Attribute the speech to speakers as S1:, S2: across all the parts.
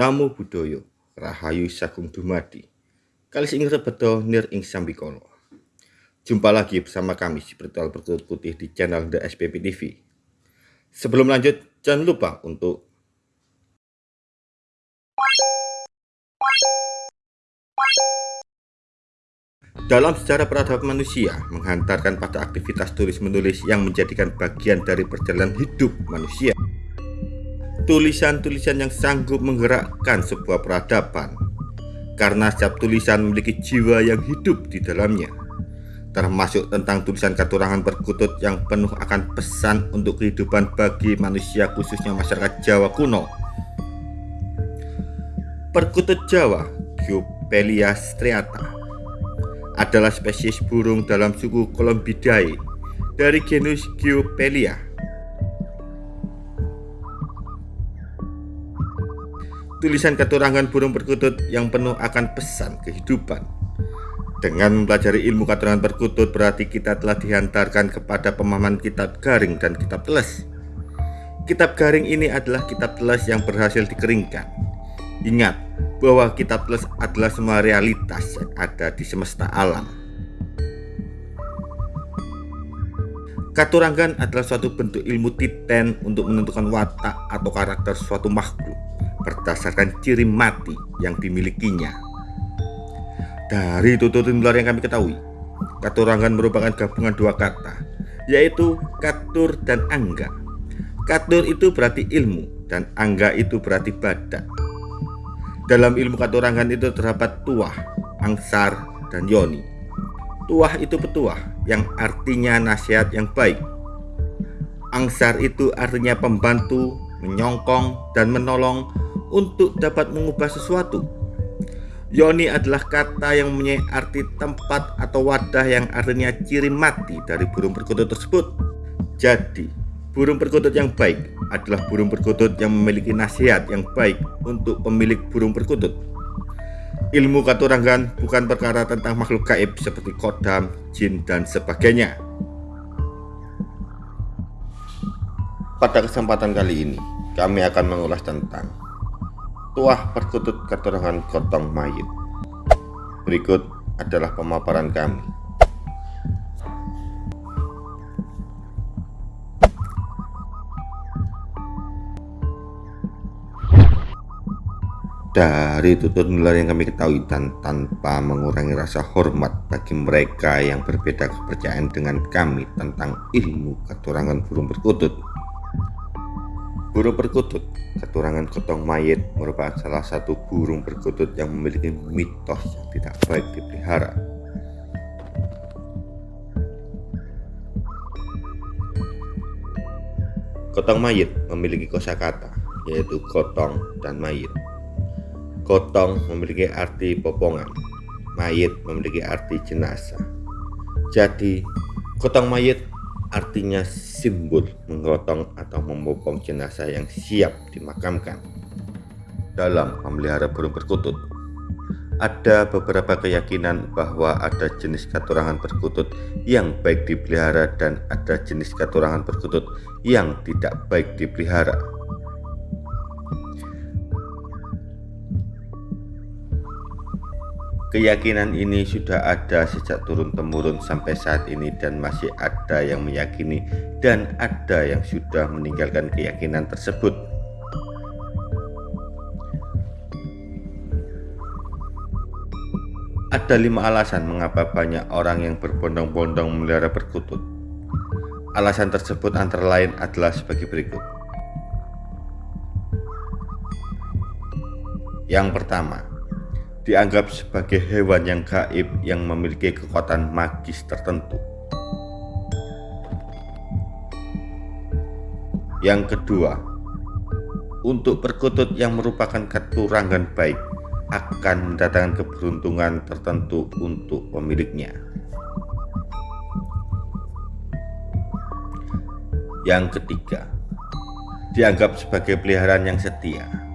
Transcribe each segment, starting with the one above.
S1: Namo Buddhaya, Rahayu Sagung Dumadi. Kali ini beto nir ing sambikolo. Jumpa lagi bersama kami si Spiritual Berkutut Putih di channel The SPP TV. Sebelum lanjut, jangan lupa untuk Dalam sejarah peradaban manusia, menghantarkan pada aktivitas tulis-menulis yang menjadikan bagian dari perjalanan hidup manusia. Tulisan-tulisan yang sanggup menggerakkan sebuah peradaban, karena setiap tulisan memiliki jiwa yang hidup di dalamnya, termasuk tentang tulisan katurangan perkutut yang penuh akan pesan untuk kehidupan bagi manusia khususnya masyarakat Jawa kuno. Perkutut Jawa, Giopelia striata, adalah spesies burung dalam suku Columbidae dari genus Geopelia. Tulisan keturangan burung perkutut yang penuh akan pesan kehidupan. Dengan mempelajari ilmu keturangan perkutut berarti kita telah dihantarkan kepada pemahaman kitab garing dan kitab teles. Kitab garing ini adalah kitab teles yang berhasil dikeringkan. Ingat, bahwa kitab teles adalah semua realitas yang ada di semesta alam. Katuranggan adalah suatu bentuk ilmu titen untuk menentukan watak atau karakter suatu makhluk berdasarkan ciri mati yang dimilikinya. Dari tutur nular yang kami ketahui, Katuranggan merupakan gabungan dua kata, yaitu katur dan angga. Katur itu berarti ilmu dan angga itu berarti badak. Dalam ilmu katurangan itu terdapat tuah, angsar, dan yoni. Tuah itu petuah yang artinya nasihat yang baik. Angsar itu artinya pembantu, menyongkong, dan menolong untuk dapat mengubah sesuatu. Yoni adalah kata yang mempunyai arti tempat atau wadah yang artinya ciri mati dari burung perkutut tersebut. Jadi, Burung perkutut yang baik adalah burung perkutut yang memiliki nasihat yang baik untuk pemilik burung perkutut. Ilmu katurangan bukan perkara tentang makhluk gaib seperti kodam, jin, dan sebagainya. Pada kesempatan kali ini, kami akan mengulas tentang tuah perkutut katurangan gotong mayit. Berikut adalah pemaparan kami. dari tutur nular yang kami ketahui dan tanpa mengurangi rasa hormat bagi mereka yang berbeda kepercayaan dengan kami tentang ilmu keturangan burung perkutut. Burung perkutut, keturangan kotong mayit merupakan salah satu burung perkutut yang memiliki mitos yang tidak baik dipelihara. Kotong mayit memiliki kosakata yaitu kotong dan mayit. Gotong memiliki arti popongan, mayit memiliki arti jenazah. Jadi, gotong mayit artinya simbol menggotong atau membopong jenazah yang siap dimakamkan. Dalam memelihara burung perkutut, ada beberapa keyakinan bahwa ada jenis katurangan perkutut yang baik dipelihara dan ada jenis katurangan perkutut yang tidak baik dipelihara. Keyakinan ini sudah ada sejak turun-temurun sampai saat ini dan masih ada yang meyakini dan ada yang sudah meninggalkan keyakinan tersebut. Ada lima alasan mengapa banyak orang yang berbondong-bondong memelihara perkutut. Alasan tersebut antara lain adalah sebagai berikut. Yang pertama, dianggap sebagai hewan yang gaib yang memiliki kekuatan magis tertentu. Yang kedua, untuk perkutut yang merupakan keturangan baik akan mendatangkan keberuntungan tertentu untuk pemiliknya. Yang ketiga, dianggap sebagai peliharaan yang setia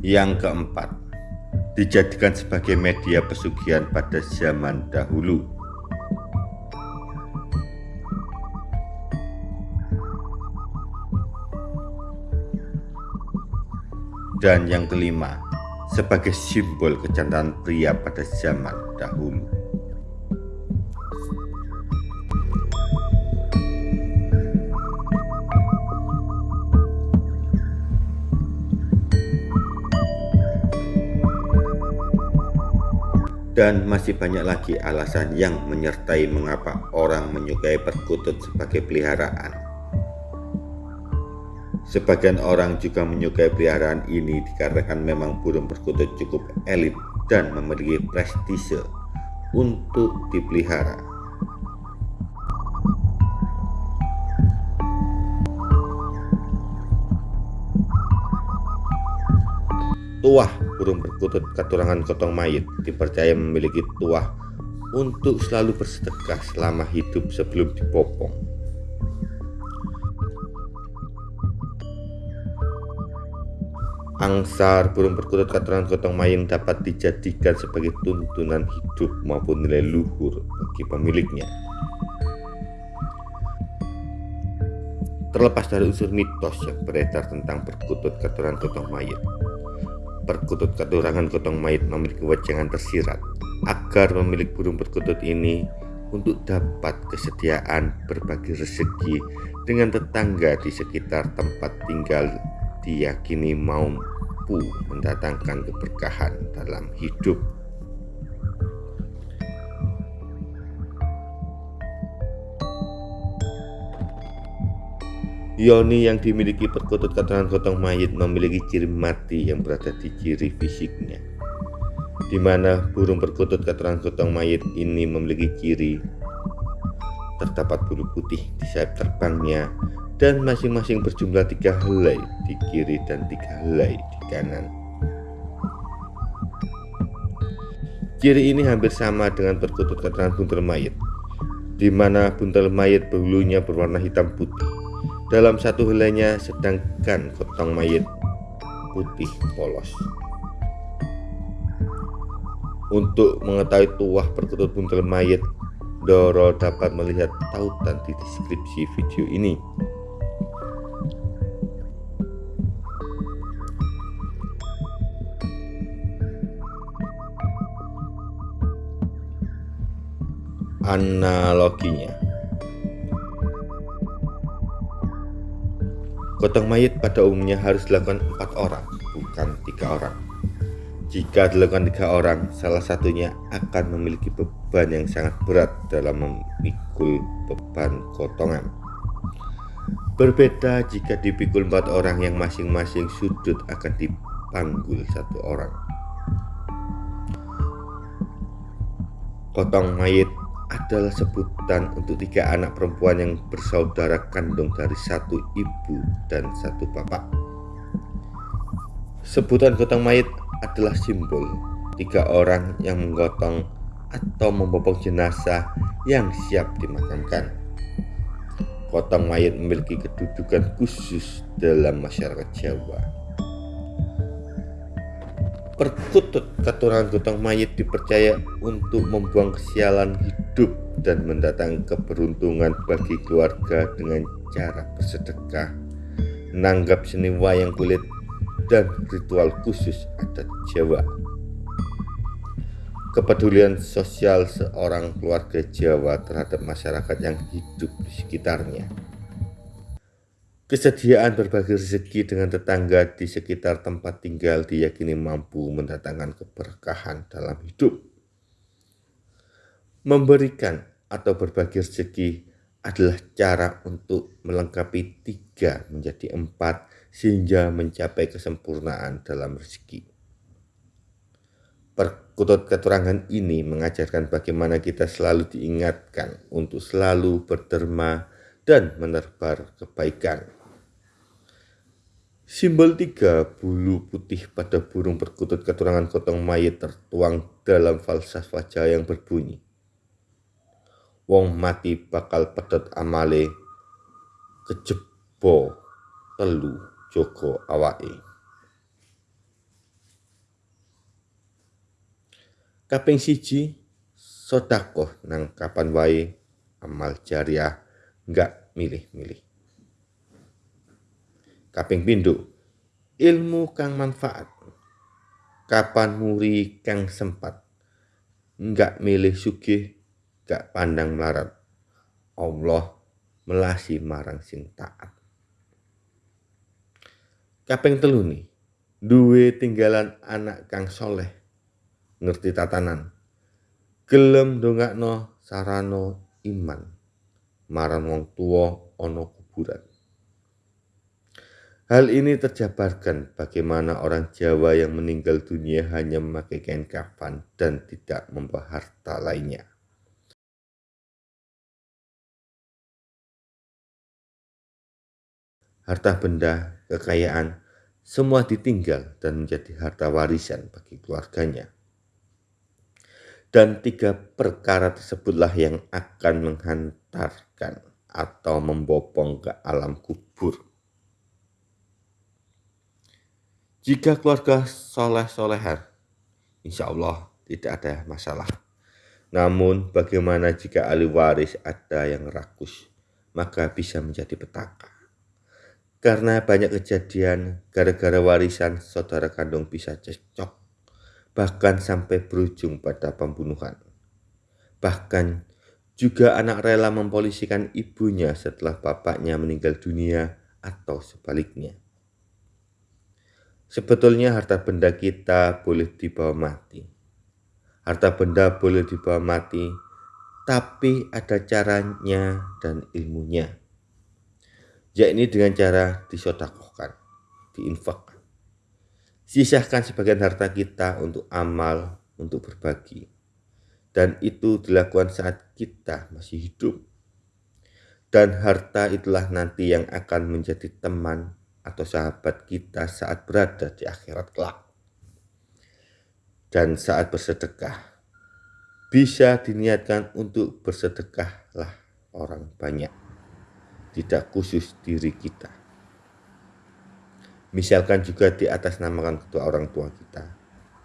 S1: Yang keempat, dijadikan sebagai media pesugihan pada zaman dahulu. Dan yang kelima, sebagai simbol kecantikan pria pada zaman dahulu. Dan masih banyak lagi alasan yang menyertai mengapa orang menyukai perkutut sebagai peliharaan. Sebagian orang juga menyukai peliharaan ini dikarenakan memang burung perkutut cukup elit dan memiliki prestise untuk dipelihara. Tuah burung perkutut katurangan kotong mayit dipercaya memiliki tuah untuk selalu bersedekah selama hidup sebelum dipopong. Angsar burung perkutut katurangan kotong mayit dapat dijadikan sebagai tuntunan hidup maupun nilai luhur bagi pemiliknya. Terlepas dari unsur mitos yang beredar tentang perkutut katurangan kotong mayit, perkutut keturangan kotong mayit memiliki wajangan tersirat agar pemilik burung perkutut ini untuk dapat kesediaan berbagi rezeki dengan tetangga di sekitar tempat tinggal diyakini mampu mendatangkan keberkahan dalam hidup. Yoni yang dimiliki perkutut keterangan gotong mayit memiliki ciri mati yang berada di ciri fisiknya. Di mana burung perkutut keterangan gotong mayit ini memiliki ciri terdapat bulu putih di sayap terbangnya dan masing-masing berjumlah tiga helai di kiri dan tiga helai di kanan. Ciri ini hampir sama dengan perkutut keterangan buntel mayit, di mana buntel mayit bulunya berwarna hitam putih dalam satu helainya sedangkan kotong mayit putih polos. Untuk mengetahui tuah perkutut buntel mayit, Doro dapat melihat tautan di deskripsi video ini. Analoginya Gotong mayat pada umumnya harus dilakukan empat orang, bukan tiga orang. Jika dilakukan tiga orang, salah satunya akan memiliki beban yang sangat berat dalam memikul beban kotongan. Berbeda jika dipikul empat orang yang masing-masing sudut akan dipanggul satu orang. Kotong mayat adalah sebutan untuk tiga anak perempuan yang bersaudara kandung dari satu ibu dan satu bapak. Sebutan gotong mayat adalah simbol tiga orang yang menggotong atau membopong jenazah yang siap dimakamkan. Gotong mayat memiliki kedudukan khusus dalam masyarakat Jawa. Perkutut keturunan gotong mayit dipercaya untuk membuang kesialan hidup dan mendatang keberuntungan bagi keluarga dengan cara bersedekah, menanggap seni wayang kulit, dan ritual khusus adat Jawa. Kepedulian sosial seorang keluarga Jawa terhadap masyarakat yang hidup di sekitarnya Kesediaan berbagi rezeki dengan tetangga di sekitar tempat tinggal diyakini mampu mendatangkan keberkahan dalam hidup. Memberikan atau berbagi rezeki adalah cara untuk melengkapi tiga menjadi empat sehingga mencapai kesempurnaan dalam rezeki. Perkutut keterangan ini mengajarkan bagaimana kita selalu diingatkan untuk selalu berderma dan menerbar kebaikan. Simbol tiga bulu putih pada burung perkutut keturangan kotong mayit tertuang dalam falsafah Jawa yang berbunyi. Wong mati bakal pedot amale kejebo telu joko awake. Kaping siji sodakoh nang kapan wae amal jariah nggak milih-milih kaping pindho ilmu kang manfaat kapan muri kang sempat nggak milih sugih gak pandang melarat. Allah melasi marang sing taat. Kaping telu nih duwe tinggalan anak kang soleh. Ngerti tatanan? Gelem dongakno sarano iman marang wong tua ono kuburan. Hal ini terjabarkan bagaimana orang Jawa yang meninggal dunia hanya memakai kain kafan dan tidak membawa harta lainnya. Harta benda, kekayaan, semua ditinggal dan menjadi harta warisan bagi keluarganya. Dan tiga perkara tersebutlah yang akan menghantarkan atau membopong ke alam kubur. Jika keluarga soleh-solehan, insya Allah tidak ada masalah. Namun bagaimana jika ahli waris ada yang rakus, maka bisa menjadi petaka. Karena banyak kejadian gara-gara warisan saudara kandung bisa cecok, bahkan sampai berujung pada pembunuhan. Bahkan juga anak rela mempolisikan ibunya setelah bapaknya meninggal dunia atau sebaliknya. Sebetulnya harta benda kita boleh dibawa mati. Harta benda boleh dibawa mati, tapi ada caranya dan ilmunya. Yakni dengan cara disodakohkan, diinfakkan. Sisahkan sebagian harta kita untuk amal, untuk berbagi. Dan itu dilakukan saat kita masih hidup. Dan harta itulah nanti yang akan menjadi teman atau sahabat kita saat berada di akhirat kelak. Dan saat bersedekah, bisa diniatkan untuk bersedekahlah orang banyak, tidak khusus diri kita. Misalkan juga di atas namakan kedua orang tua kita,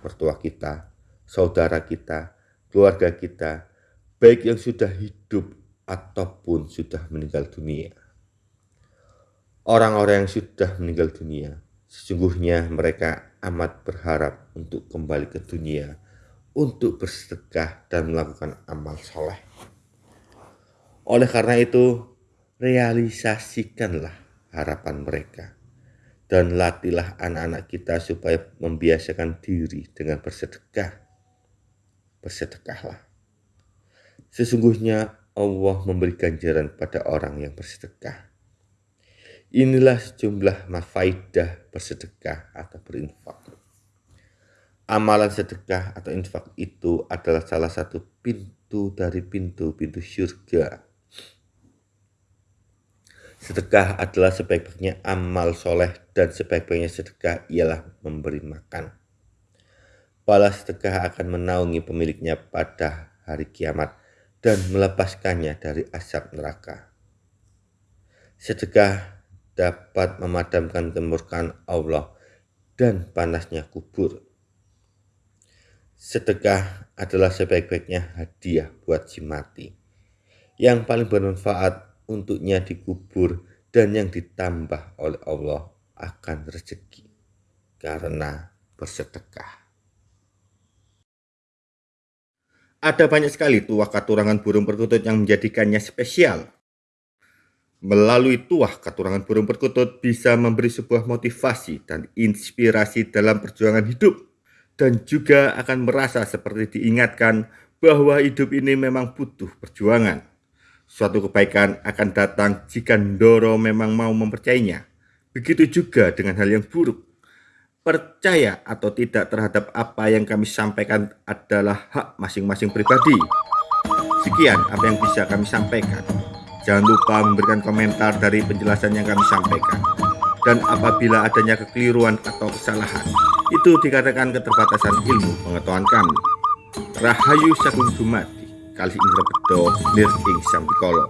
S1: mertua kita, saudara kita, keluarga kita, baik yang sudah hidup ataupun sudah meninggal dunia orang-orang yang sudah meninggal dunia. Sesungguhnya mereka amat berharap untuk kembali ke dunia, untuk bersedekah dan melakukan amal soleh. Oleh karena itu, realisasikanlah harapan mereka dan latihlah anak-anak kita supaya membiasakan diri dengan bersedekah. Bersedekahlah. Sesungguhnya Allah memberi ganjaran pada orang yang bersedekah. Inilah sejumlah mafaidah bersedekah atau berinfak. Amalan sedekah atau infak itu adalah salah satu pintu dari pintu-pintu syurga. Sedekah adalah sebaik-baiknya amal soleh dan sebaik-baiknya sedekah ialah memberi makan. Balas sedekah akan menaungi pemiliknya pada hari kiamat dan melepaskannya dari asap neraka. Sedekah dapat memadamkan kemurkaan Allah dan panasnya kubur. Sedekah adalah sebaik-baiknya hadiah buat si mati. Yang paling bermanfaat untuknya dikubur dan yang ditambah oleh Allah akan rezeki karena bersedekah. Ada banyak sekali tuah katurangan burung perkutut yang menjadikannya spesial. Melalui tuah katurangan burung perkutut bisa memberi sebuah motivasi dan inspirasi dalam perjuangan hidup dan juga akan merasa seperti diingatkan bahwa hidup ini memang butuh perjuangan. Suatu kebaikan akan datang jika Ndoro memang mau mempercayainya. Begitu juga dengan hal yang buruk. Percaya atau tidak terhadap apa yang kami sampaikan adalah hak masing-masing pribadi. Sekian apa yang bisa kami sampaikan. Jangan lupa memberikan komentar dari penjelasan yang kami sampaikan. Dan apabila adanya kekeliruan atau kesalahan, itu dikatakan keterbatasan ilmu pengetahuan kami. Rahayu Sagung Dumadi, kali Indra Bedo, Nir Ing Sampikolo.